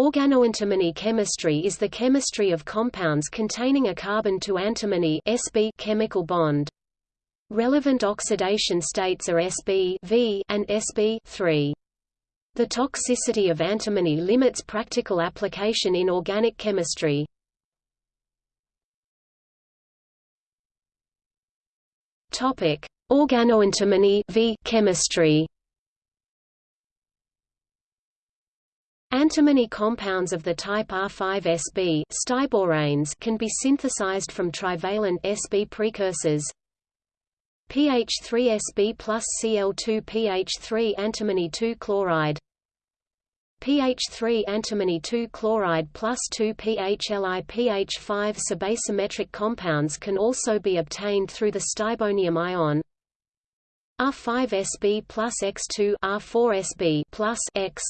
Organoantimony chemistry is the chemistry of compounds containing a carbon to antimony Sb chemical bond. Relevant oxidation states are Sb v and Sb 3. The toxicity of antimony limits practical application in organic chemistry. Organoantimony v chemistry. Antimony compounds of the type R5Sb stiboranes can be synthesized from trivalent Sb precursors. pH3Sb plus Cl2 pH3 antimony 2 chloride. pH3 antimony 2 chloride plus 2 PHLi pH5 subassymmetric compounds can also be obtained through the stibonium ion. R5Sb plus X2 R4Sb plus X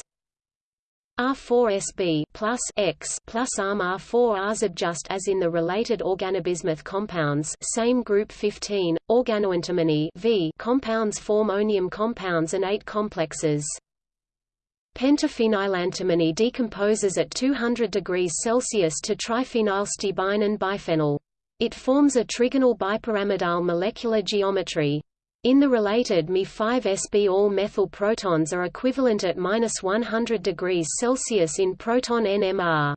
R4Sb plus X plus ARM R4 Rs just as in the related organobismuth compounds same group 15, organoantimony v compounds form onium compounds and ate complexes. Pentaphenylantimony decomposes at 200 degrees Celsius to triphenylstibine and biphenyl. It forms a trigonal bipyramidal molecular geometry. In the related Me5Sb all methyl protons are equivalent at 100 degrees Celsius in proton NMR.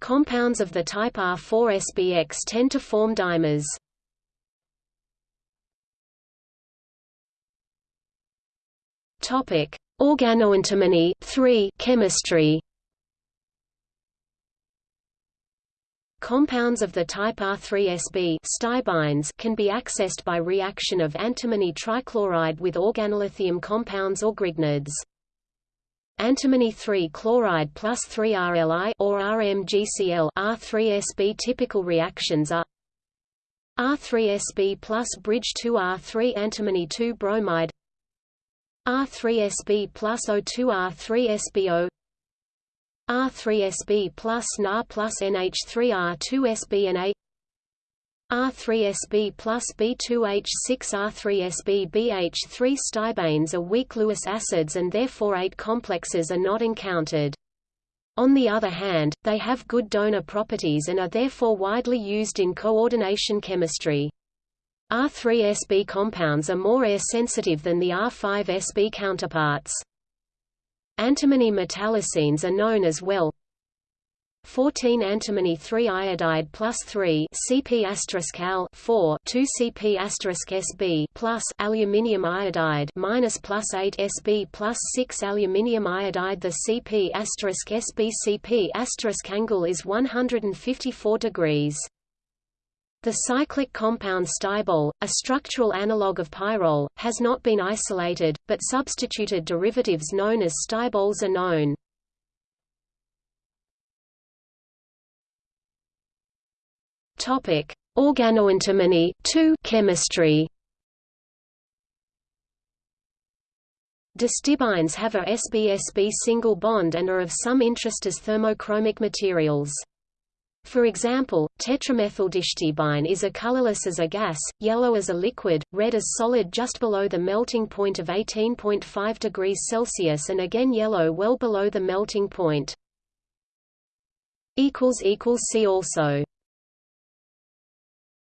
Compounds of the type R4SbX tend to form dimers. Topic: Organoantimony 3 chemistry. Compounds of the type R3Sb stibines can be accessed by reaction of antimony trichloride with organolithium compounds or grignards. Antimony 3 chloride plus 3RLi or RMGCl R3Sb typical reactions are R3Sb plus bridge 2R3 antimony 2 bromide R3Sb plus O2 R3SbO R3Sb plus Na plus NH3R2Sb and A R3Sb plus B2H6R3Sb BH3 stibanes are weak Lewis acids and therefore ate complexes are not encountered. On the other hand, they have good donor properties and are therefore widely used in coordination chemistry. R3Sb compounds are more air-sensitive than the R5Sb counterparts. Antimony metallocenes are known as well. 14 antimony 3 iodide plus 3 Cp al 4 2 Cp Sb plus aluminium iodide minus plus 8 Sb plus 6 aluminium iodide. The Cp asterisk Sb Cp angle is 154 degrees the cyclic compound stibole, a structural analogue of pyrrole, has not been isolated, but substituted derivatives known as stiboles are known. Topic: Organoantimony 2 chemistry. Distibines have a SbSb single bond and are of some interest as thermochromic materials. For example, tetramethyldistibine is a colorless as a gas, yellow as a liquid, red as solid just below the melting point of 18.5 degrees Celsius and again yellow well below the melting point. See also